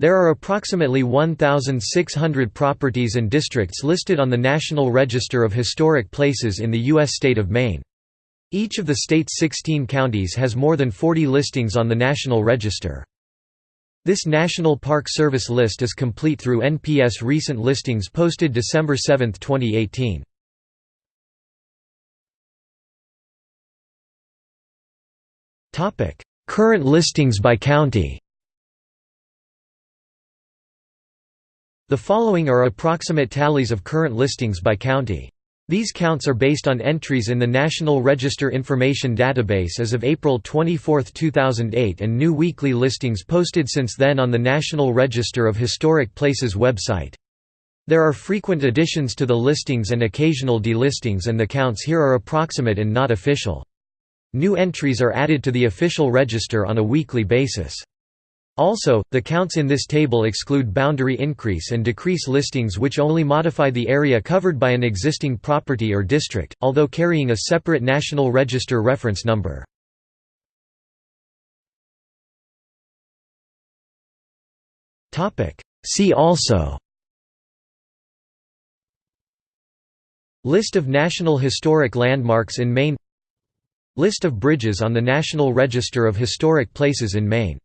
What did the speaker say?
There are approximately 1,600 properties and districts listed on the National Register of Historic Places in the U.S. state of Maine. Each of the state's 16 counties has more than 40 listings on the National Register. This National Park Service list is complete through NPS recent listings posted December 7, 2018. Current listings by county The following are approximate tallies of current listings by county. These counts are based on entries in the National Register Information Database as of April 24, 2008 and new weekly listings posted since then on the National Register of Historic Places website. There are frequent additions to the listings and occasional delistings and the counts here are approximate and not official. New entries are added to the official register on a weekly basis. Also, the counts in this table exclude boundary increase and decrease listings which only modify the area covered by an existing property or district, although carrying a separate National Register reference number. See also List of National Historic Landmarks in Maine List of bridges on the National Register of Historic Places in Maine